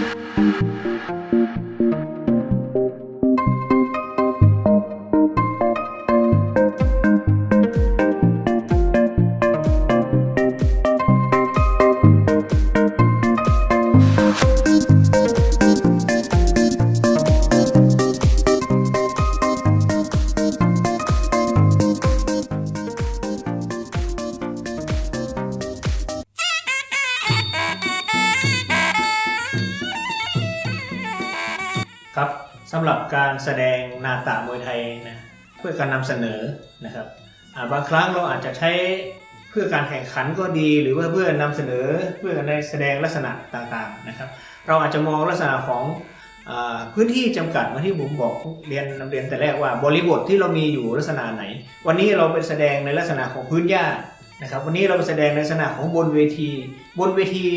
Thank you. ครับสำหรับการแสดงนาตามวยไทยนะเพื่อการนำเสนอนะครับาบางครั้งเราอาจจะใช้เพื่อการแข่งขันก็ดี หรือว่าเพื่อนำเสนอเพื่อการแสดงลักษณะต่างๆนะครับ เราอาจจะมองลักษณะของพื้นที่จำกัดมาที่ผมบอกเรียนนำเรียนแต่แรกว่าบริบทที่เรามีอยู่ลักษณะไหน วันนี้เราไปแสดงในลักษณะของพื้นหญ้านะครับ วันนี้เราไปแสดงในลักษณะของบนเวที บนเวที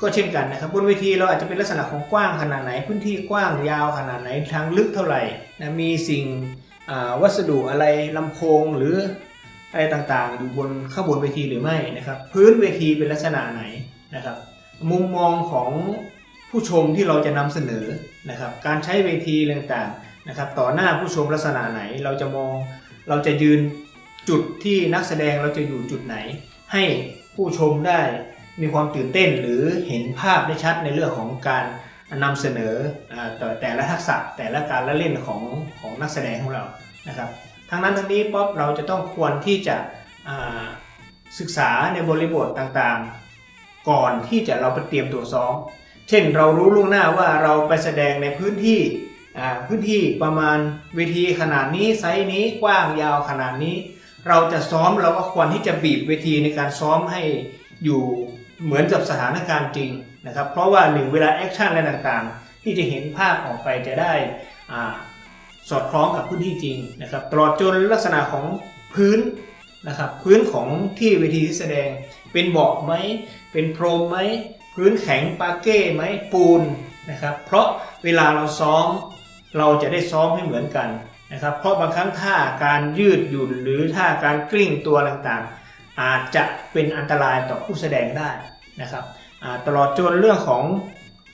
ก็เช่นกันนะครับบนเวทีเราอาจจะเป็นลักษณะของกว้างขนาดไหน พื้นที่กว้างยาวขนาดไหนทางลึกเท่าไหร่นะมีสิ่งวัสดุอะไรลำโพงหรืออะไรต่างๆ อยู่บนข้างบนเวทีหรือไม่นะครับพื้นเวทีเป็นลักษณะไหนนะครับมุมมองของผู้ชมที่เราจะนำเสนอนะครับการใช้เวทีต่างๆนะครับต่อหน้าผู้ชมลักษณะไหนเราจะมองเราจะยืนจุดที่นักแสดงเราจะอยู่จุดไหน ให้ผู้ชมได้ มีความตื่นเต้นหรือเห็นภาพได้ชัดในเรื่องของการนำเสนอต่อแต่ละทักษะแต่ละการละเล่นของของนักแสดงของเรานะครับทั้งนั้นทั้งนี้ป๊อปเราจะต้องควรที่จะศึกษาในบริบทต่างๆ ก่อนที่จะเราไปเตรียมตัวซ้อม เช่นเรารู้ล่วงหน้าว่าเราไปแสดงในพื้นที่พื้นที่ประมาณเวทีขนาดนี้ไซส์นี้กว้างยาวขนาดนี้ เราจะซ้อมเราก็ควรที่จะบีบเวทีในการซ้อมให้อยู่ เหมือนกับสถานการณ์จริงนะครับ เพราะว่าหนึ่งเวลา action อะไรต่างๆ ที่จะเห็นภาพออกไปจะได้สอดคล้องกับพื้นที่จริงนะครับตลอดจนลักษณะของพื้นนะครับพื้นของที่เวทีที่แสดงเป็นเบาะไหมเป็นพรมไหมพื้นแข็งปาร์เกต์ไหมปูนนะครับ เพราะเวลาเราซ้อมเราจะได้ซ้อมให้เหมือนกันนะครับ เพราะบางครั้งท่าการยืดหยุ่นหรือท่าการกลิ้งตัวต่างๆ อาจจะเป็นอันตรายต่อผู้แสดงได้นะครับตลอดจนเรื่องของเอ่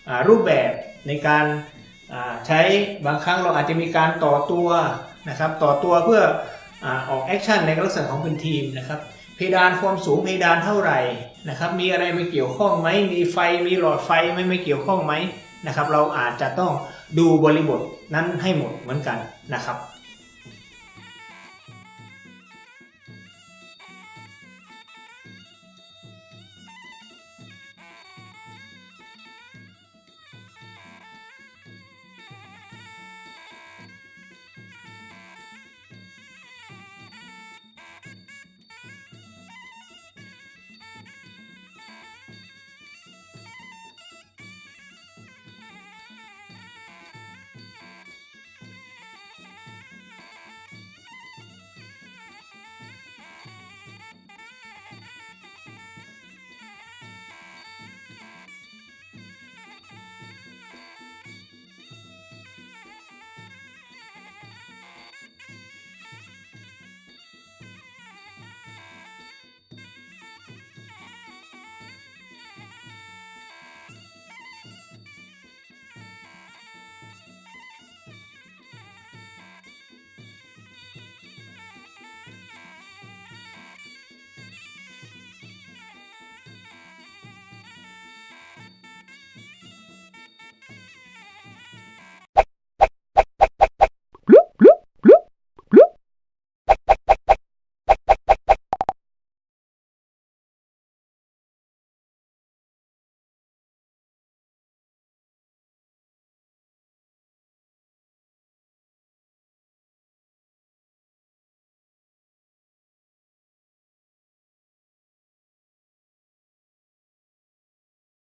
อรูปแบบในการใช้บางครั้งเราอาจจะมีการต่อตัวนะครับต่อตัวเพื่อออก action ในลักษณะของเป็นทีมนะครับเพดานความสูงเพดานเท่าไหร่นะครับมีอะไรไม่เกี่ยวข้องไหมมีไฟมีหลอดไฟไม่ไม่เกี่ยวข้องไหมนะครับเราอาจจะต้องดูบริบทนั้นให้หมดเหมือนกันนะครับ